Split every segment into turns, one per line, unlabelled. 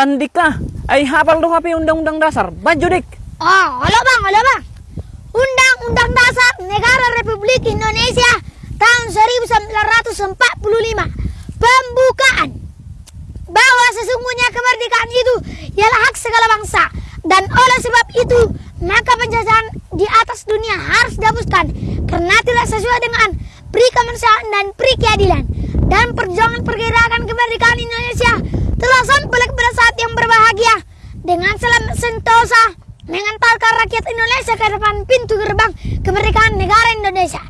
Tandika, ay hafal do hapi undang-undang dasar. Baju dik.
Oh, halo bang, halo bang. Undang-Undang Dasar Negara Republik Indonesia tahun 1945 pembukaan bahwa sesungguhnya kemerdekaan itu ialah hak segala bangsa dan oleh sebab itu maka penjajahan di atas dunia harus dihapuskan karena tidak sesuai dengan pri kemanusiaan dan pri keadilan dan perjuangan pergerakan kemerdekaan Indonesia telah sampai yang berbahagia dengan selamat sentosa mengantarkan rakyat Indonesia ke depan pintu gerbang kemerdekaan negara Indonesia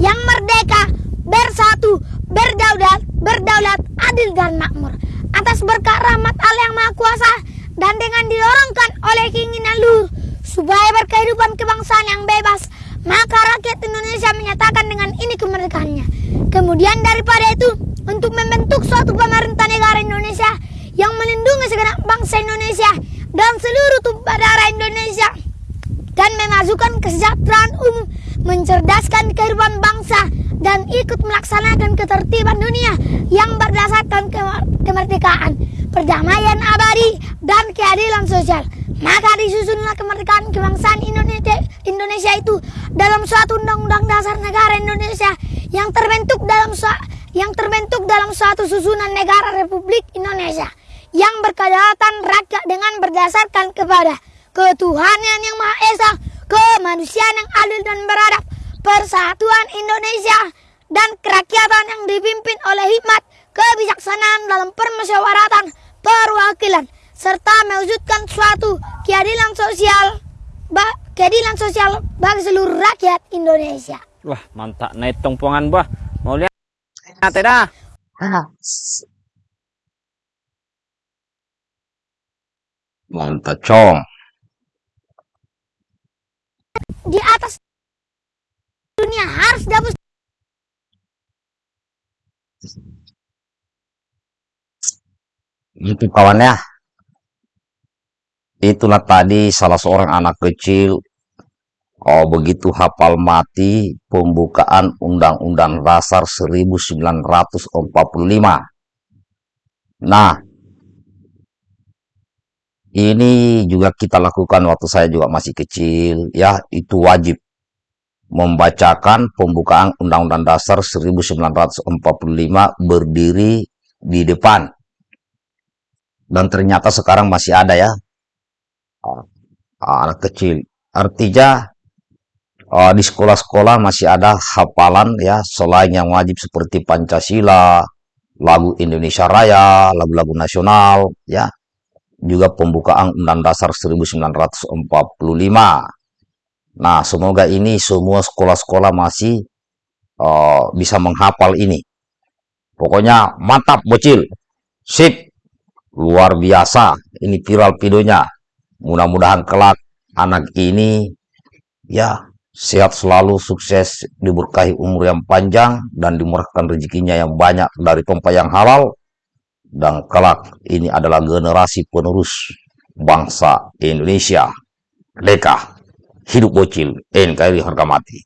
yang merdeka, bersatu, berdaulat, berdaulat, adil dan makmur. Atas berkat rahmat Allah yang Maha Kuasa dan dengan didorongkan oleh keinginan luhur supaya berkehidupan kebangsaan yang bebas maka rakyat Indonesia menyatakan dengan ini kemerdekaannya. Kemudian daripada itu untuk membentuk suatu pemerintah negara Indonesia yang melindungi segenap bangsa Indonesia dan seluruh tumpah darah Indonesia dan memasukkan kesejahteraan umum, mencerdaskan kehidupan bangsa, dan ikut melaksanakan ketertiban dunia yang berdasarkan kemerdekaan, perdamaian abadi, dan keadilan sosial. Maka disusunlah kemerdekaan kebangsaan Indonesia, Indonesia itu dalam suatu undang-undang dasar negara Indonesia yang terbentuk dalam yang terbentuk dalam suatu susunan negara Republik Indonesia yang berkedaulatan rakyat dengan berdasarkan kepada ketuhanan yang Maha Esa, kemanusiaan yang adil dan beradab, persatuan Indonesia, dan kerakyatan yang dipimpin oleh hikmat, kebijaksanaan dalam permusyawaratan, perwakilan, serta mewujudkan suatu keadilan sosial, keadilan sosial bagi seluruh rakyat Indonesia.
Wah, mantap naik tongpongan bah. Mau lihat? Nanti dah.
Mantap, cong.
Di atas dunia harus dapus
Itu kawannya. Itulah tadi salah seorang anak kecil Oh, begitu hafal mati pembukaan Undang-Undang Dasar 1945. Nah, ini juga kita lakukan waktu saya juga masih kecil, ya, itu wajib membacakan pembukaan Undang-Undang Dasar 1945 berdiri di depan. Dan ternyata sekarang masih ada ya, anak kecil. Artinya uh, di sekolah-sekolah masih ada hafalan ya selain yang wajib seperti Pancasila, lagu Indonesia Raya, lagu-lagu nasional ya. Juga pembukaan Undang Dasar 1945. Nah, semoga ini semua sekolah-sekolah masih uh, bisa menghafal ini. Pokoknya mantap bocil. Sip. Luar biasa. Ini viral videonya. Mudah-mudahan kelak anak ini ya sehat selalu, sukses, diberkahi umur yang panjang, dan dimurahkan rezekinya yang banyak dari tempat yang halal. Dan kelak ini adalah generasi penerus bangsa Indonesia. Leka, hidup bocil, NKRI harga mati.